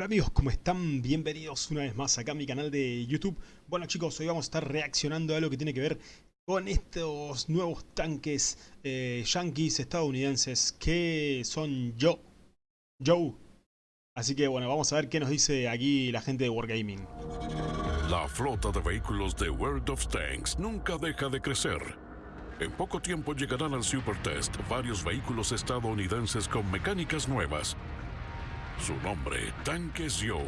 Hola amigos, ¿cómo están? Bienvenidos una vez más acá a mi canal de YouTube. Bueno chicos, hoy vamos a estar reaccionando a lo que tiene que ver con estos nuevos tanques eh, yankees estadounidenses que son Joe. Joe. Así que bueno, vamos a ver qué nos dice aquí la gente de Wargaming. La flota de vehículos de World of Tanks nunca deja de crecer. En poco tiempo llegarán al Super Test varios vehículos estadounidenses con mecánicas nuevas. Su nombre, Tanques Joe.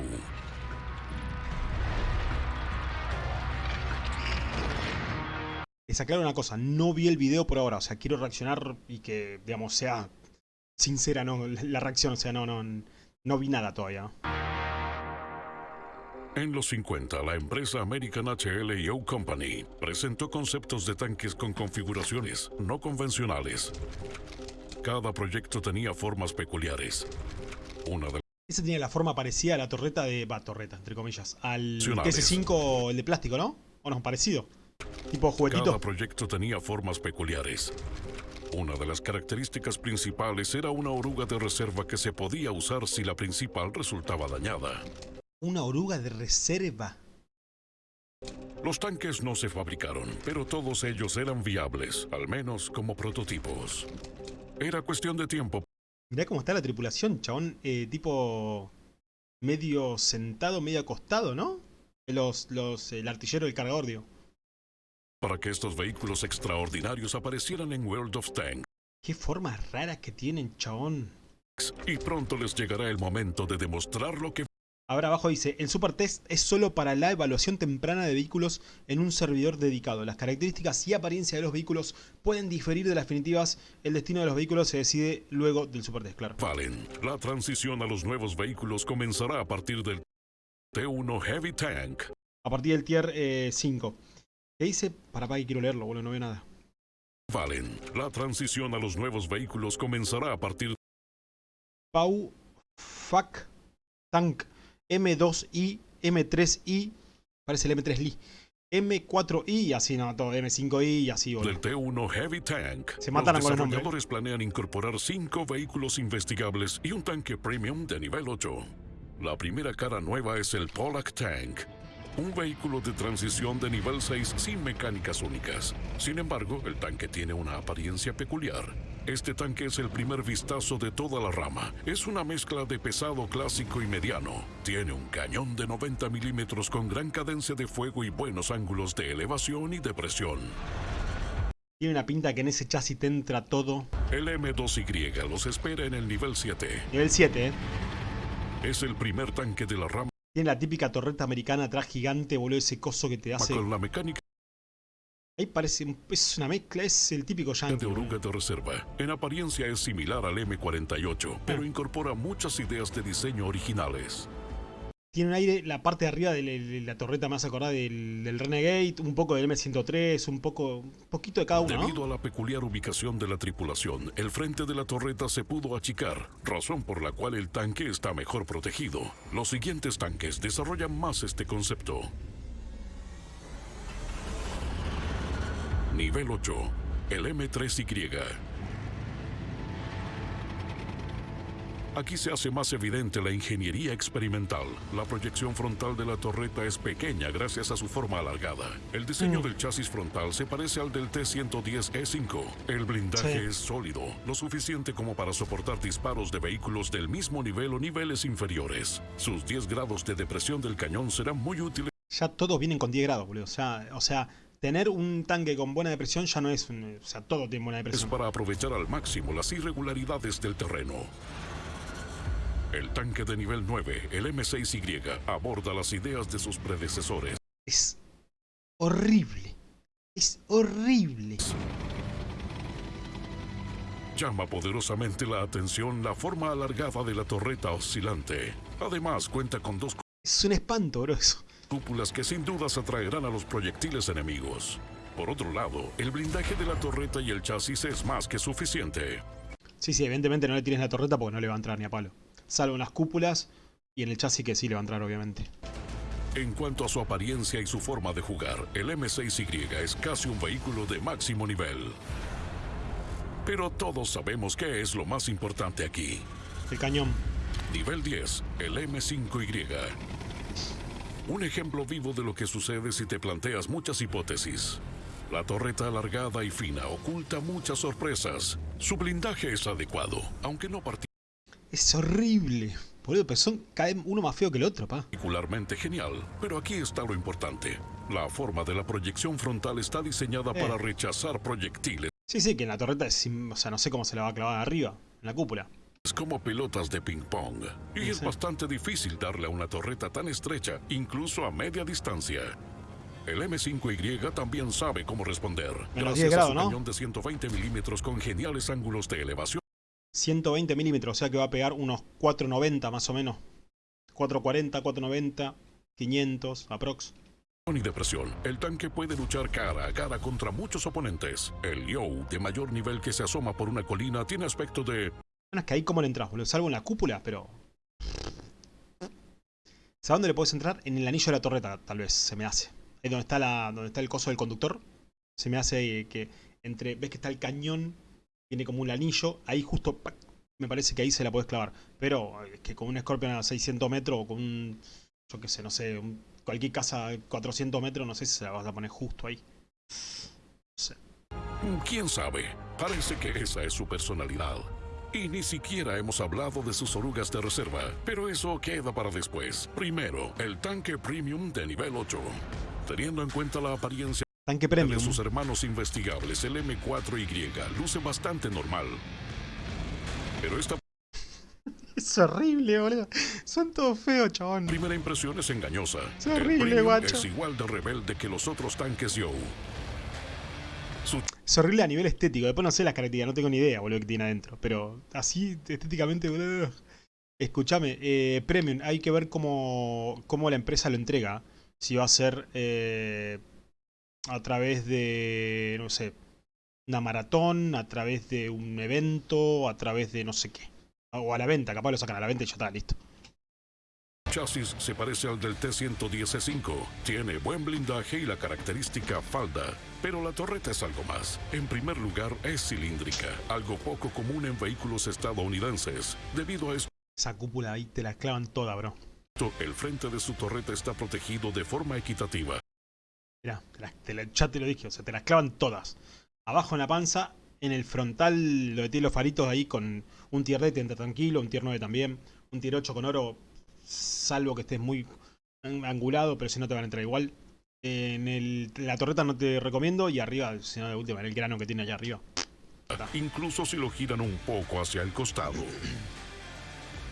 Les aclaro una cosa, no vi el video por ahora, o sea, quiero reaccionar y que, digamos, sea sincera, no, la reacción, o sea, no, no, no vi nada todavía. En los 50, la empresa American HL Company presentó conceptos de tanques con configuraciones no convencionales. Cada proyecto tenía formas peculiares. Una de Ese tiene la forma parecida a la torreta de... Va, torreta, entre comillas. Al Nacionales. TS5, el de plástico, ¿no? O no, parecido. Tipo juguetito. Cada proyecto tenía formas peculiares. Una de las características principales era una oruga de reserva que se podía usar si la principal resultaba dañada. Una oruga de reserva. Los tanques no se fabricaron, pero todos ellos eran viables, al menos como prototipos. Era cuestión de tiempo Mirá cómo está la tripulación, chabón. Eh, tipo... Medio sentado, medio acostado, ¿no? Los, los, el artillero del cargador, digo. para que estos vehículos extraordinarios aparecieran en World of Tanks. Qué formas raras que tienen, chabón. Y pronto les llegará el momento de demostrar lo que Ahora abajo dice, el Super Test es solo para la evaluación temprana de vehículos en un servidor dedicado. Las características y apariencia de los vehículos pueden diferir de las definitivas. El destino de los vehículos se decide luego del Super Test, claro. valen. La transición a los nuevos vehículos comenzará a partir del T1 Heavy Tank. A partir del tier eh, 5. ¿Qué dice? Para, para que quiero leerlo, boludo, no veo nada. Valen. La transición a los nuevos vehículos comenzará a partir Pau, Fuck, Tank, M2i, M3i, parece el M3i, M4i y así, no, todo, M5i y así, boludo. del T1 Heavy Tank. Se matan los desarrolladores planean incorporar cinco vehículos investigables y un tanque premium de nivel 8. La primera cara nueva es el Polak Tank, un vehículo de transición de nivel 6 sin mecánicas únicas. Sin embargo, el tanque tiene una apariencia peculiar. Este tanque es el primer vistazo de toda la rama. Es una mezcla de pesado clásico y mediano. Tiene un cañón de 90 milímetros con gran cadencia de fuego y buenos ángulos de elevación y de presión. Tiene una pinta que en ese chasis te entra todo. El M2Y los espera en el nivel 7. Nivel 7, eh. Es el primer tanque de la rama Tiene la típica torreta americana atrás gigante, boludo, ese coso que te hace... con la mecánica Ahí parece, es una mezcla, es el típico yankee. oruga de reserva. En apariencia es similar al M48, pero incorpora muchas ideas de diseño originales. Tiene un aire, la parte de arriba de la, torreta más acordada del, del Renegade, un poco del M103, un poco, un poquito de cada uno, ¿no? Debido a la peculiar ubicación de la tripulación, el frente de la torreta se pudo achicar, razón por la cual el tanque está mejor protegido. Los siguientes tanques desarrollan más este concepto. Nivel 8. El M3Y. Aquí se hace más evidente la ingeniería experimental. La proyección frontal de la torreta es pequeña gracias a su forma alargada. El diseño Mm. del chasis frontal se parece al del T-110E5. El blindaje Sí. es sólido, lo suficiente como para soportar disparos de vehículos del mismo nivel o niveles inferiores. Sus 10 grados de depresión del cañón serán muy útiles Ya todos vienen con 10 grados, boludo. O sea, o sea, tener un tanque con buena depresión ya no es... un- o sea, todo tiene buena es depresión. para aprovechar al máximo las irregularidades del terreno. El tanque de nivel 9, el M6Y, aborda las ideas de sus predecesores. Es horrible. Es horrible. Llama poderosamente la atención la forma alargada de la torreta oscilante. Además, cuenta con dos Es un espanto, bro, eso. Cúpulas que sin dudas atraerán a los proyectiles enemigos. Por otro lado, el blindaje de la torreta y el chasis es más que suficiente. Sí, sí, evidentemente no le tienes la torreta porque no le va a entrar ni a palo. Salvo en las cúpulas y en el chasis que sí le va a entrar, obviamente. En cuanto a su apariencia y su forma de jugar, el M6Y es casi un vehículo de máximo nivel. Pero todos sabemos qué es lo más importante aquí. El cañón. Nivel 10, el M5Y. Un ejemplo vivo de lo que sucede si te planteas muchas hipótesis. La torreta alargada y fina oculta muchas sorpresas. Su blindaje es adecuado, aunque no Es horrible. Boludo, pero son vez uno más feo que el otro, pa. particularmente genial. Pero aquí está lo importante. La forma de la proyección frontal está diseñada Eh. para rechazar proyectiles Sí, sí, que en la torreta es... O sea, no sé cómo se la va a clavar arriba, en la cúpula. Como pelotas de ping-pong. Y es Sí. bastante difícil darle a una torreta tan estrecha, incluso a media distancia. El M5Y también sabe cómo responder. Menos gracias 10 a grados, su ¿no? cañón de 120 milímetros con geniales ángulos de elevación 120 milímetros, o sea que va a pegar unos 490 más o menos. 440, 490, 500, aprox. y depresión. El tanque puede luchar cara a cara contra muchos oponentes. El Yo, de mayor nivel que se asoma por una colina, tiene aspecto de Es que ahí cómo le entras, boludo. Salvo en la cúpula, pero... ¿Sabes dónde le puedes entrar? En el anillo de la torreta, tal vez, se me hace. Ahí donde está, la, donde está el coso del conductor. Se me hace eh, que entre... ¿Ves que está el cañón? Tiene como un anillo. Ahí justo... Me parece que ahí se la puedes clavar. Pero eh, es que con un Scorpion a 600 metros o con un... Yo qué sé, no sé. cualquier casa a 400 metros, no sé si se la vas a poner justo ahí. No sé. ¿Quién sabe? Parece que esa es su personalidad. Y ni siquiera hemos hablado de sus orugas de reserva, pero eso queda para después. Primero, el tanque premium de nivel 8. Teniendo en cuenta la apariencia Tanque de premium. sus hermanos investigables, el M4Y luce bastante normal. Pero esta Es horrible, boludo. Son todos feos, chabón. primera impresión es engañosa. Es El horrible, premium guacho. es igual de rebelde que los otros tanques Yo. Su a nivel estético. Después no sé las características, no tengo ni idea, boludo, que tiene adentro. Pero así, estéticamente, boludo. Escúchame, eh, Premium, hay que ver cómo, cómo la empresa lo entrega. Si va a ser eh, a través de, no sé, una maratón, a través de un evento, a través de no sé qué. O a la venta, capaz lo sacan a la venta y ya está, listo. Chasis se parece al del T-110E5. Tiene buen blindaje y la característica falda. Pero la torreta es algo más. En primer lugar, es cilíndrica, algo poco común en vehículos estadounidenses. Debido a esto, Esa cúpula ahí te la clavan toda, bro. el frente de su torreta está protegido de forma equitativa. Mirá, te las- te la- ya te lo dije, o sea, te las clavan todas. Abajo en la panza, en el frontal, lo de tiene los faritos ahí con un tier D, te entra tranquilo, un tier 9 también, un tier 8 con oro, salvo que estés muy angulado, pero si no te van a entrar igual. En el- la torreta no te recomiendo, y arriba, si no de última, en el grano que tiene allá arriba. incluso si lo giran un poco hacia el costado.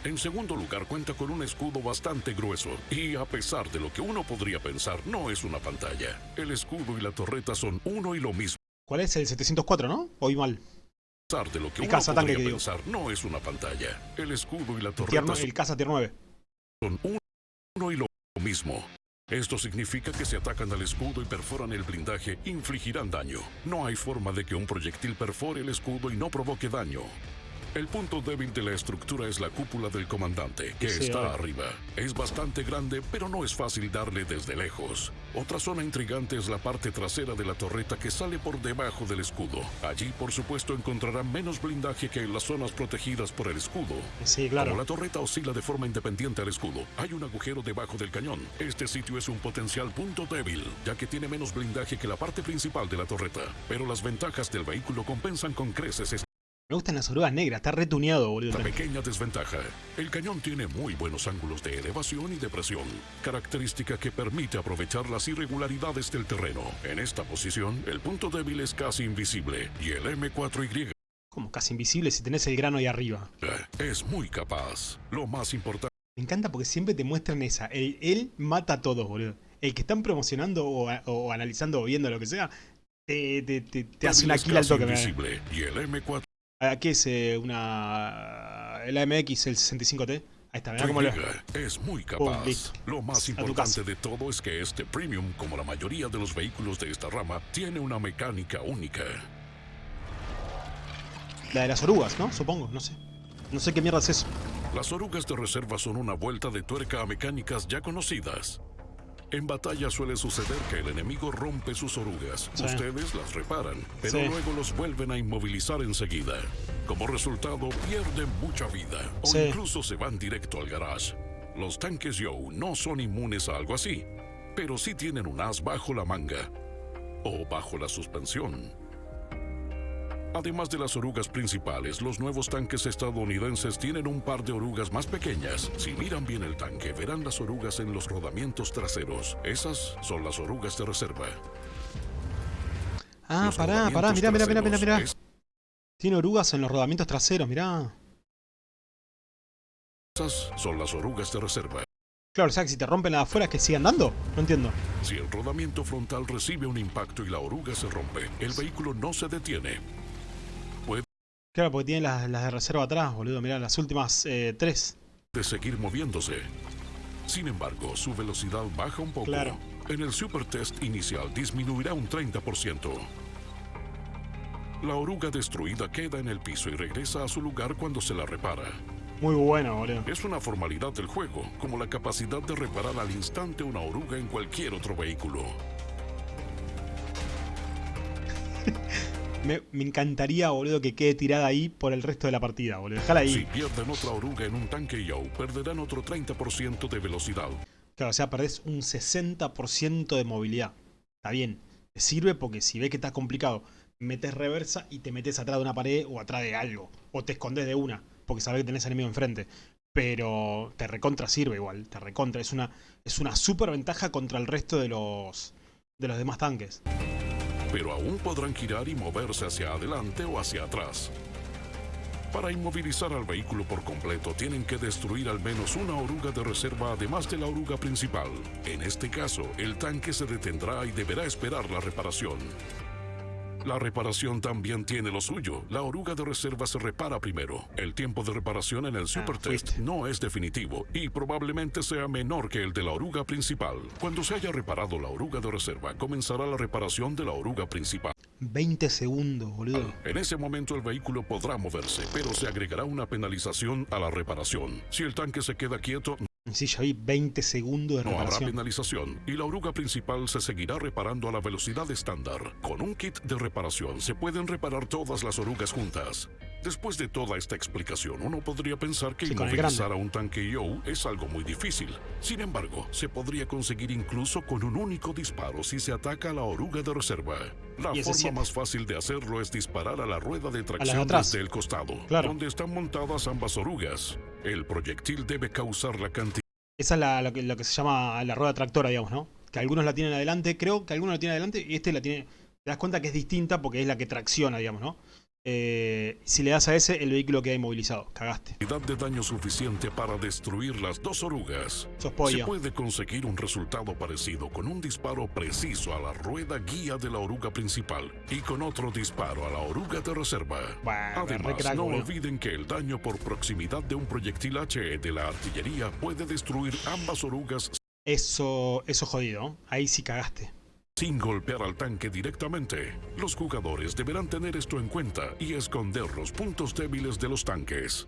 En segundo lugar, cuenta con un escudo bastante grueso y a pesar de lo que uno podría pensar, no es una pantalla. El escudo y la torreta son uno y lo mismo. ¿Cuál es el 704, no? Oí mal. A pesar de lo que El uno podría que pensar, no es una pantalla. El escudo y la El, torreta no- son el Casa Tier 9. Uno, uno y lo mismo. Esto significa que si atacan al escudo y perforan el blindaje, infligirán daño. No hay forma de que un proyectil perfore el escudo y no provoque daño. El punto débil de la estructura es la cúpula del comandante, que Sí, está arriba. Es bastante grande, pero no es fácil darle desde lejos. Otra zona intrigante es la parte trasera de la torreta que sale por debajo del escudo. Allí, por supuesto, encontrarán menos blindaje que en las zonas protegidas por el escudo. Sí, Como claro. la torreta oscila de forma independiente al escudo, hay un agujero debajo del cañón. Este sitio es un potencial punto débil, ya que tiene menos blindaje que la parte principal de la torreta. Pero las ventajas del vehículo compensan con creces Me gustan las orugas negras, está retuneado, boludo. pequeña desventaja. El cañón tiene muy buenos ángulos de elevación y depresión, característica que permite aprovechar las irregularidades del terreno. En esta posición, el punto débil es casi invisible y el M4Y Como casi invisible si tenés el grano ahí arriba. es muy capaz. Lo más importante Me encanta porque siempre te muestran esa. El- él mata a todos, boludo. El que están promocionando o, o analizando o viendo lo que sea, te, te, te- te hace una kill al toque. invisible y el M4 ¿A ¿Qué es eh, una. El AMX, el 65T? Ahí está, mirá cómo lo. Es muy Pum, capaz. Lo más importante de todo es que este Premium, como la mayoría de los vehículos de esta rama, tiene una mecánica única. La de las orugas, ¿no? Supongo, no sé. No sé qué mierda es eso. Las orugas de reserva son una vuelta de tuerca a mecánicas ya conocidas. En batalla suele suceder que el enemigo rompe sus orugas. Sí. Ustedes las reparan, pero Sí. luego los vuelven a inmovilizar enseguida. Como resultado, pierden mucha vida o Sí. incluso se van directo al garage. Los tanques Yow no son inmunes a algo así, pero sí tienen un as bajo la manga o bajo la suspensión. Además de las orugas principales, los nuevos tanques estadounidenses tienen un par de orugas más pequeñas. Si miran bien el tanque, verán las orugas en los rodamientos traseros. Esas son las orugas de reserva. Ah, Los pará, pará, mirá, mirá, mirá, mirá, mirá. Tiene orugas en los rodamientos traseros, mirá. Esas son las orugas de reserva. Claro, o sea que si te rompen afuera es que sigan dando. No entiendo. Si el rodamiento frontal recibe un impacto y la oruga se rompe, el vehículo no se detiene. Claro, porque tiene las, las de reserva atrás, boludo. Mirá, las últimas eh, tres. de seguir moviéndose. Sin embargo, su velocidad baja un poco. Claro. En el super test inicial disminuirá un 30%. La oruga destruida queda en el piso y regresa a su lugar cuando se la repara. Muy bueno, boludo. Es una formalidad del juego, como la capacidad de reparar al instante una oruga en cualquier otro vehículo. Me, me encantaría, boludo, que quede tirada ahí por el resto de la partida, boludo. Dejala ahí. Si pierden otra oruga en un tanque Yow, perderán otro 30% de velocidad. Claro, o sea, perdés un 60% de movilidad. Está bien. Te sirve porque si ves que está complicado, metes reversa y te metes atrás de una pared o atrás de algo. O te escondes de una, porque sabes que tenés enemigo enfrente. Pero te recontra sirve igual, te recontra. Es una, es una super ventaja contra el resto de los, de los demás tanques. Pero aún podrán girar y moverse hacia adelante o hacia atrás. Para inmovilizar al vehículo por completo, tienen que destruir al menos una oruga de reserva además de la oruga principal. En este caso, el tanque se detendrá y deberá esperar la reparación. La reparación también tiene lo suyo. La oruga de reserva se repara primero. El tiempo de reparación en el Super Test no es definitivo y probablemente sea menor que el de la oruga principal. Cuando se haya reparado la oruga de reserva, comenzará la reparación de la oruga principal. 20 segundos, boludo. En ese momento el vehículo podrá moverse, pero se agregará una penalización a la reparación. Si el tanque se queda quieto, Sí, ya vi 20 segundos de no habrá penalización y la oruga principal se seguirá reparando a la velocidad estándar. Con un kit de reparación se pueden reparar todas las orugas juntas. Después de toda esta explicación, uno podría pensar que Sí, inmovilizar a un tanque Yow es algo muy difícil. Sin embargo, se podría conseguir incluso con un único disparo si se ataca a la oruga de reserva. La forma siete. más fácil de hacerlo es disparar a la rueda de tracción atrás. desde el costado, Claro. donde están montadas ambas orugas. El proyectil debe causar la cantidad Esa es la- que se llama la rueda tractora, digamos, ¿no? Que algunos la tienen adelante, creo que algunos la tienen adelante y este la tiene... Te das cuenta que es distinta porque es la que tracciona, digamos, ¿no? Eh, si le das a ese, el vehículo queda inmovilizado. Cagaste. de daño suficiente para destruir las dos orugas. Sos Se pollo. puede conseguir un resultado parecido con un disparo preciso a la rueda guía de la oruga principal y con otro disparo a la oruga de reserva. Bueno, Además, crack, no olviden que el daño por proximidad de un proyectil HE de la artillería puede destruir ambas orugas Eso, eso jodido. Ahí sí cagaste. Sin golpear al tanque directamente. Los jugadores deberán tener esto en cuenta y esconder los puntos débiles de los tanques.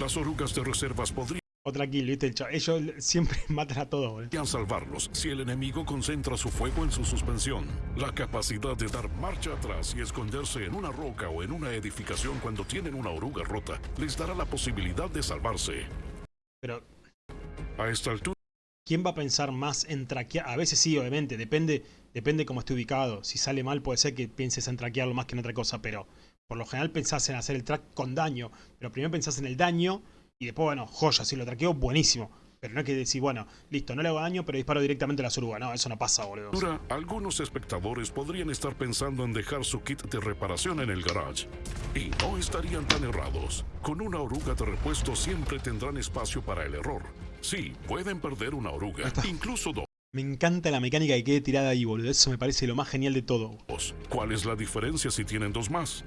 Las orugas de reservas podrían Otra kill, ¿viste? Ellos siempre matan a todos, boludo. salvarlos si el enemigo concentra su fuego en su suspensión. La capacidad de dar marcha atrás y esconderse en una roca o en una edificación cuando tienen una oruga rota les dará la posibilidad de salvarse. Pero, A esta altura, ¿quién va a pensar más en traquear? A veces sí, obviamente. Depende, depende cómo esté ubicado. Si sale mal, puede ser que pienses en traquearlo más que en otra cosa. Pero, por lo general, pensás en hacer el track con daño. Pero primero pensás en el daño y después, bueno, joya. Si lo traqueo, buenísimo. Pero no es que decir, bueno, listo, no le hago daño, pero disparo directamente a la suruga. No, eso no pasa, boludo. algunos espectadores podrían estar pensando en dejar su kit de reparación en el garage. Y no estarían tan errados. Con una oruga de repuesto siempre tendrán espacio para el error. Sí, pueden perder una oruga, incluso dos. Me encanta la mecánica que quede tirada ahí, boludo. Eso me parece lo más genial de todo. ¿Cuál es la diferencia si tienen dos más?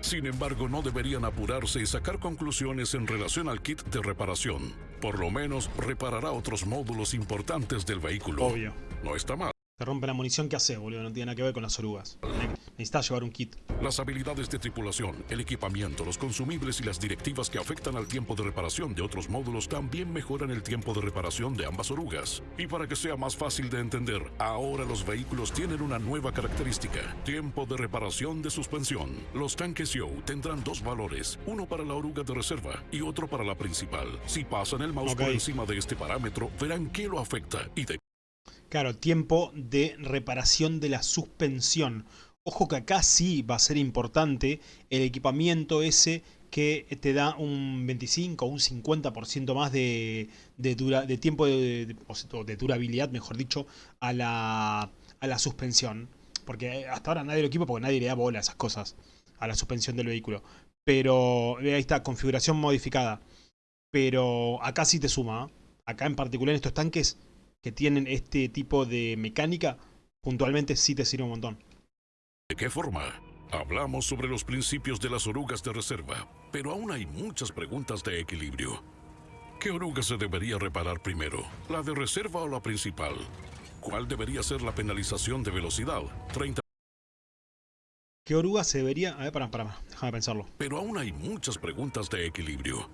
Sin embargo, no deberían apurarse y sacar conclusiones en relación al kit de reparación. Por lo menos reparará otros módulos importantes del vehículo. Obvio. No está mal. Te rompe la munición, ¿qué hace, boludo? No tiene nada que ver con las orugas. Necesitas llevar un kit. Las habilidades de tripulación, el equipamiento, los consumibles y las directivas que afectan al tiempo de reparación de otros módulos también mejoran el tiempo de reparación de ambas orugas. Y para que sea más fácil de entender, ahora los vehículos tienen una nueva característica, tiempo de reparación de suspensión. Los tanques Yo tendrán dos valores, uno para la oruga de reserva y otro para la principal. Si pasan el mouse por encima de este parámetro, verán que lo afecta y de Claro, tiempo de reparación de la suspensión. Ojo que acá sí va a ser importante el equipamiento ese que te da un 25 o un 50% más de, de, dura- de tiempo de, de- durabilidad, mejor dicho, a la, a la suspensión. Porque hasta ahora nadie lo equipa porque nadie le da bola a esas cosas, a la suspensión del vehículo. Pero eh, ahí está, configuración modificada. Pero acá sí te suma. ¿eh? Acá en particular en estos tanques que tienen este tipo de mecánica, puntualmente sí te sirve un montón. ¿De qué forma? Hablamos sobre los principios de las orugas de reserva, pero aún hay muchas preguntas de equilibrio. ¿Qué oruga se debería reparar primero? ¿La de reserva o la principal? ¿Cuál debería ser la penalización de velocidad? 30. ¿Qué oruga se debería...? A ver, pará, pará, déjame pensarlo. Pero aún hay muchas preguntas de equilibrio.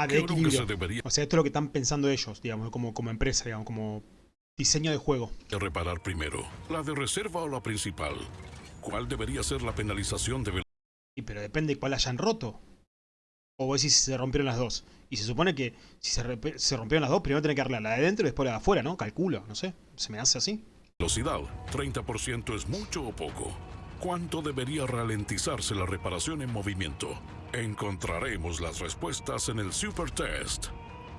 Ah, ¿Qué de equilibrio. se debería O sea, esto es lo que están pensando ellos, digamos, como, como empresa, digamos, como diseño de juego. reparar primero? ¿La de reserva o la principal? ¿Cuál debería ser la penalización de? Y pero depende cuál hayan roto. O vos decís si se rompieron las dos. Y se supone que si se, rompieron las dos, primero tenés que arreglar la de adentro y después la de afuera, ¿no? Calculo, no sé. Se me hace así. velocidad. 30% es mucho o poco. ¿Cuánto debería ralentizarse la reparación en movimiento? Encontraremos las respuestas en el Super Test.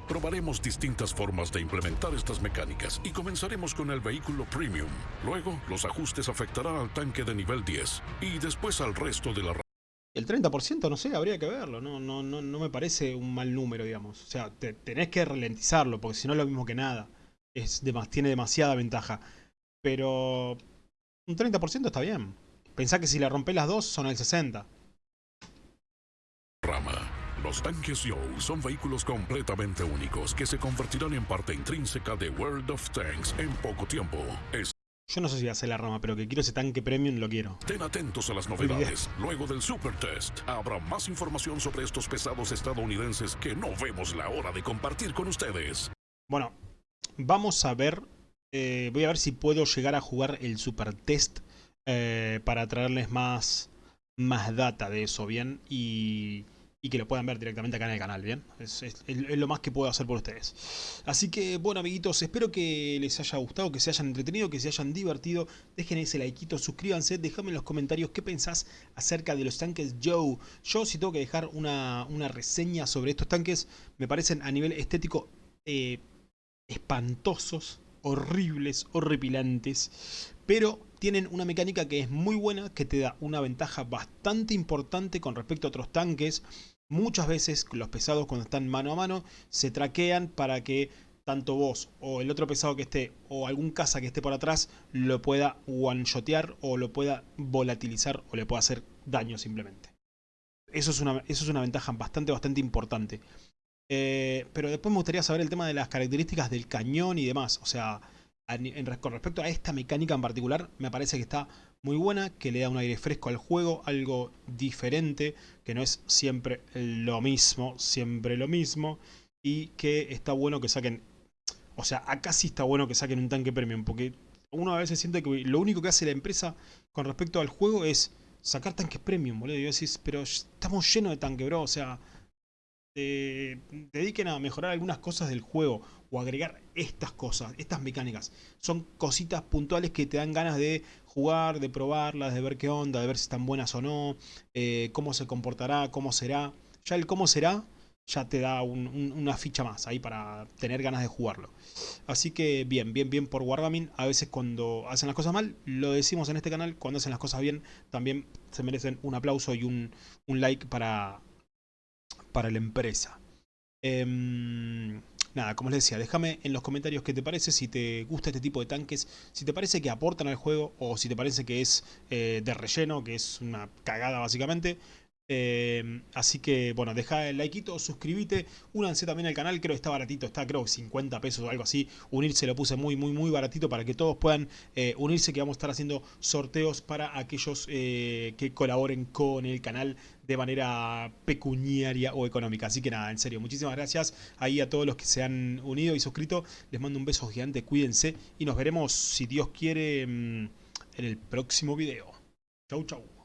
Probaremos distintas formas de implementar estas mecánicas y comenzaremos con el vehículo Premium. Luego, los ajustes afectarán al tanque de nivel 10 y después al resto de la El 30%, no sé, habría que verlo. No, no, no, no me parece un mal número, digamos. O sea, te- tenés que ralentizarlo, porque si no es lo mismo que nada. Es demas- tiene demasiada ventaja. Pero un 30% está bien. Pensá que si le rompés las dos, son el 60%. Rama. Los tanques Yo son vehículos completamente únicos que se convertirán en parte intrínseca de World of Tanks en poco tiempo. Yo no sé si hace la rama, pero que quiero ese tanque premium, lo quiero. Estén atentos a las novedades. Luego del Super Test, habrá más información sobre estos pesados estadounidenses que no vemos la hora de compartir con ustedes. Bueno, vamos a ver. eh, voy a ver si puedo llegar a jugar el super test eh, para traerles más, más data de eso, ¿bien? Y, y que lo puedan ver directamente acá en el canal, ¿bien? Es, lo más que puedo hacer por ustedes. Así que, bueno, amiguitos, espero que les haya gustado, que se hayan entretenido, que se hayan divertido. Dejen ese likeito, suscríbanse, déjame en los comentarios qué pensás acerca de los tanques Joe. Yo, si tengo que dejar una, una reseña sobre estos tanques, me parecen a nivel estético eh, espantosos, horribles, horripilantes, pero tienen una mecánica que es muy buena, que te da una ventaja bastante importante con respecto a otros tanques. Muchas veces los pesados cuando están mano a mano se traquean para que tanto vos o el otro pesado que esté o algún caza que esté por atrás lo pueda one-shotear o lo pueda volatilizar o le pueda hacer daño simplemente. Eso es una, eso es una ventaja bastante, bastante importante. Eh, pero después me gustaría saber el tema de las características del cañón y demás. O sea, con respecto a esta mecánica en particular, me parece que está muy buena, que le da un aire fresco al juego, algo diferente, que no es siempre lo mismo, siempre lo mismo, y que está bueno que saquen... O sea, acá sí está bueno que saquen un tanque premium, porque uno a veces siente que lo único que hace la empresa con respecto al juego es sacar tanques premium, boludo. Y decís, pero estamos llenos de tanques, bro. O sea, dediquen a mejorar algunas cosas del juego o agregar estas cosas, estas mecánicas. Son cositas puntuales que te dan ganas de jugar, de probarlas, de ver qué onda, de ver si están buenas o no, eh, cómo se comportará, cómo será. Ya el cómo será ya te da un- un- una ficha más ahí para tener ganas de jugarlo. Así que bien, bien, bien por Wargaming. A veces cuando hacen las cosas mal, lo decimos en este canal, cuando hacen las cosas bien, también se merecen un aplauso y un, un like para, para la empresa. Em, nada, como les decía, déjame en los comentarios qué te parece, si te gusta este tipo de tanques, si te parece que aportan al juego o si te parece que es eh, de relleno, que es una cagada básicamente. Eh, así que, bueno, deja el likeito, suscríbete, únanse también al canal, creo que está baratito, está creo 50 pesos o algo así. Unirse lo puse muy, muy, muy baratito para que todos puedan eh, unirse, que vamos a estar haciendo sorteos para aquellos eh, que colaboren con el canal de manera pecuniaria o económica. Así que nada, en serio, muchísimas gracias ahí a todos los que se han unido y suscrito. Les mando un beso gigante, cuídense y nos veremos, si Dios quiere, mm, en el próximo video. Chau, chau.